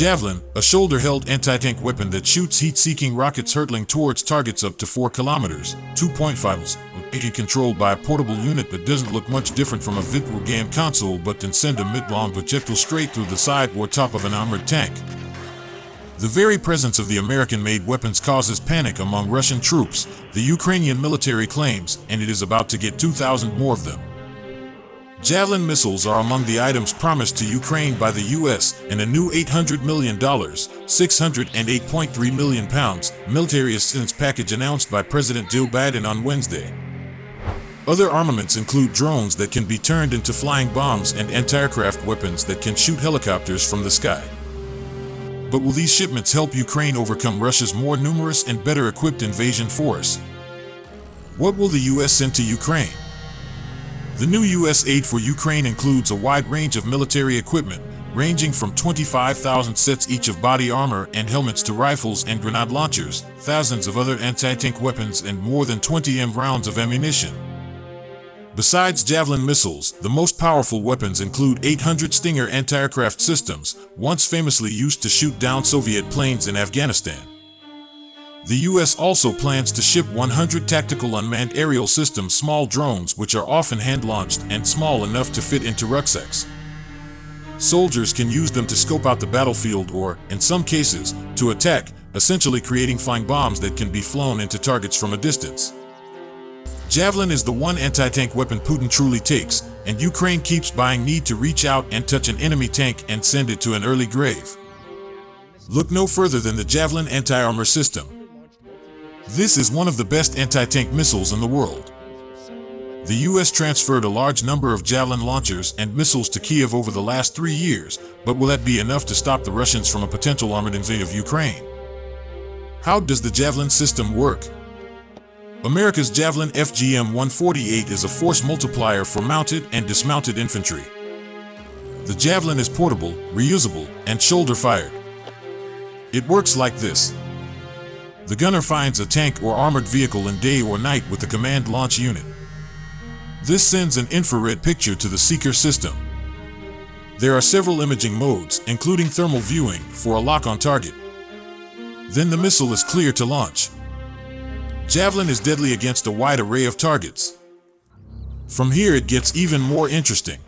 Javelin, a shoulder-held anti-tank weapon that shoots heat-seeking rockets hurtling towards targets up to 4 kilometers, 2.5 miles, it controlled by a portable unit that doesn't look much different from a video game console but can send a mid-long projectile straight through the side or top of an armored tank. The very presence of the American-made weapons causes panic among Russian troops, the Ukrainian military claims, and it is about to get 2,000 more of them. Javelin missiles are among the items promised to Ukraine by the U.S. in a new $800 million, 608.3 million pounds, military assistance package announced by President Joe Biden on Wednesday. Other armaments include drones that can be turned into flying bombs and anti-aircraft weapons that can shoot helicopters from the sky. But will these shipments help Ukraine overcome Russia's more numerous and better equipped invasion force? What will the U.S. send to Ukraine? The new U.S. aid for Ukraine includes a wide range of military equipment, ranging from 25,000 sets each of body armor and helmets to rifles and grenade launchers, thousands of other anti-tank weapons and more than 20 M rounds of ammunition. Besides Javelin missiles, the most powerful weapons include 800 Stinger anti-aircraft systems, once famously used to shoot down Soviet planes in Afghanistan. The U.S. also plans to ship 100 tactical unmanned aerial systems small drones which are often hand-launched and small enough to fit into rucksacks. Soldiers can use them to scope out the battlefield or, in some cases, to attack, essentially creating flying bombs that can be flown into targets from a distance. Javelin is the one anti-tank weapon Putin truly takes, and Ukraine keeps buying need to reach out and touch an enemy tank and send it to an early grave. Look no further than the Javelin anti-armor system. This is one of the best anti-tank missiles in the world. The US transferred a large number of Javelin launchers and missiles to Kiev over the last three years, but will that be enough to stop the Russians from a potential armored invasion of Ukraine? How does the Javelin system work? America's Javelin FGM-148 is a force multiplier for mounted and dismounted infantry. The Javelin is portable, reusable, and shoulder-fired. It works like this. The gunner finds a tank or armored vehicle in day or night with the command launch unit. This sends an infrared picture to the seeker system. There are several imaging modes, including thermal viewing, for a lock on target. Then the missile is clear to launch. Javelin is deadly against a wide array of targets. From here it gets even more interesting.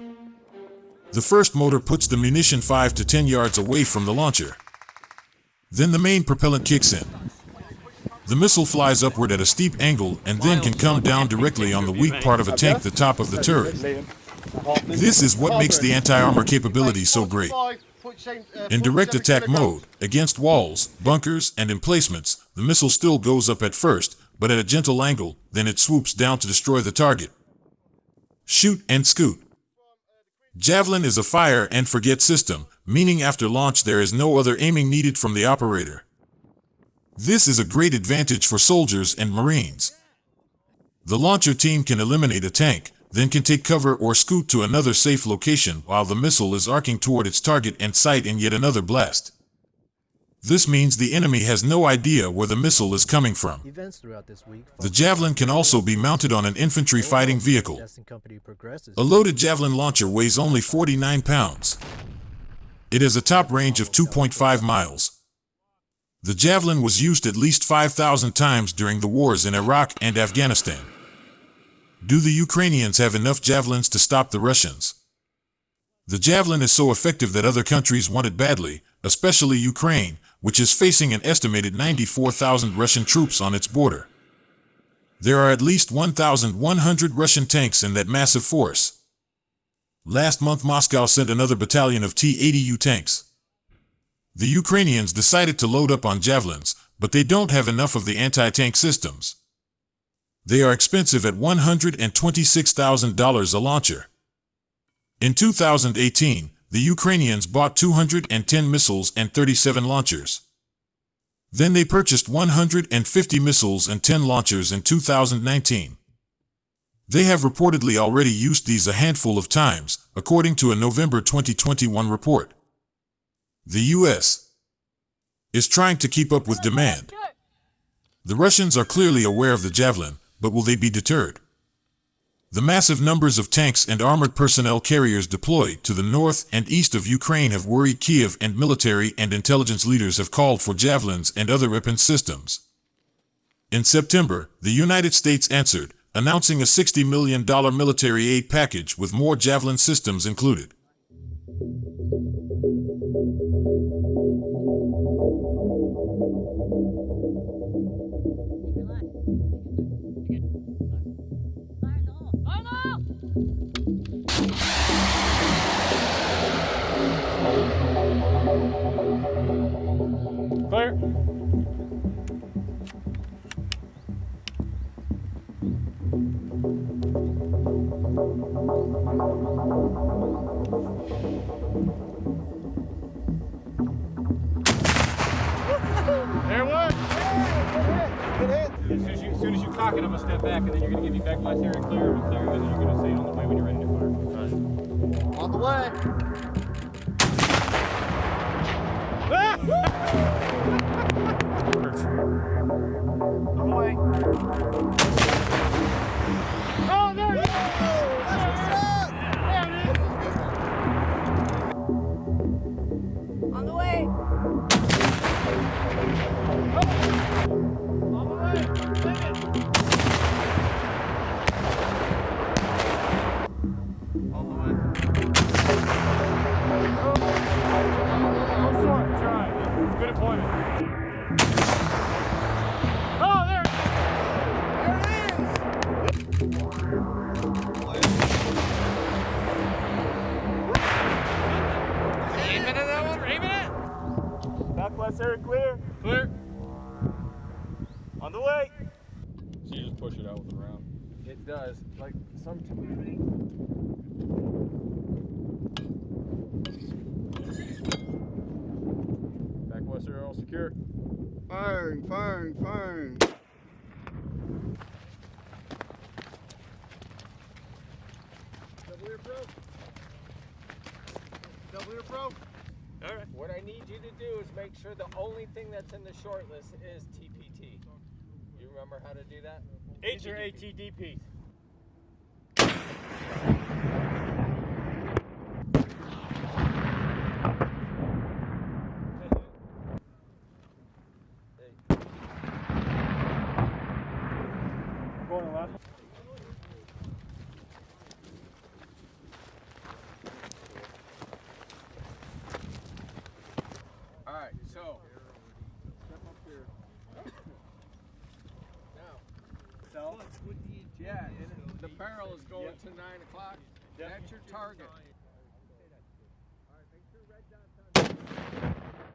The first motor puts the munition 5 to 10 yards away from the launcher. Then the main propellant kicks in. The missile flies upward at a steep angle and then can come down directly on the weak part of a tank the top of the turret. This is what makes the anti-armor capability so great. In direct attack mode, against walls, bunkers, and emplacements, the missile still goes up at first, but at a gentle angle, then it swoops down to destroy the target. Shoot and scoot. Javelin is a fire and forget system, meaning after launch there is no other aiming needed from the operator. This is a great advantage for soldiers and marines. The launcher team can eliminate a tank, then can take cover or scoot to another safe location while the missile is arcing toward its target and sight in yet another blast. This means the enemy has no idea where the missile is coming from. The Javelin can also be mounted on an infantry fighting vehicle. A loaded Javelin launcher weighs only 49 pounds. It has a top range of 2.5 miles. The Javelin was used at least 5,000 times during the wars in Iraq and Afghanistan. Do the Ukrainians have enough Javelins to stop the Russians? The Javelin is so effective that other countries want it badly, especially Ukraine, which is facing an estimated 94,000 Russian troops on its border. There are at least 1,100 Russian tanks in that massive force. Last month Moscow sent another battalion of T-80U tanks. The Ukrainians decided to load up on javelins, but they don't have enough of the anti-tank systems. They are expensive at $126,000 a launcher. In 2018, the Ukrainians bought 210 missiles and 37 launchers. Then they purchased 150 missiles and 10 launchers in 2019. They have reportedly already used these a handful of times, according to a November 2021 report. The U.S. is trying to keep up with demand. The Russians are clearly aware of the Javelin, but will they be deterred? The massive numbers of tanks and armored personnel carriers deployed to the north and east of Ukraine have worried Kiev, and military and intelligence leaders have called for javelins and other weapon systems. In September, the United States answered, announcing a $60 million military aid package with more javelin systems included. Clear. There one. As soon as, you, as soon as you cock it, I'm gonna step back, and then you're gonna give me back my area clear, clear, and then you're gonna say on the way when you're ready to fire. On the way. On the it. Southwest area clear. Clear. On the way. So you just push it out with the round. It does. Like some. Back west area all secure. Firing, firing, firing. What I need you to do is make sure the only thing that's in the short list is TPT. You remember how to do that? These are ATDP. Going left. Right, so. Now, So. yeah, the barrel is going to nine o'clock. Yep. That's your target.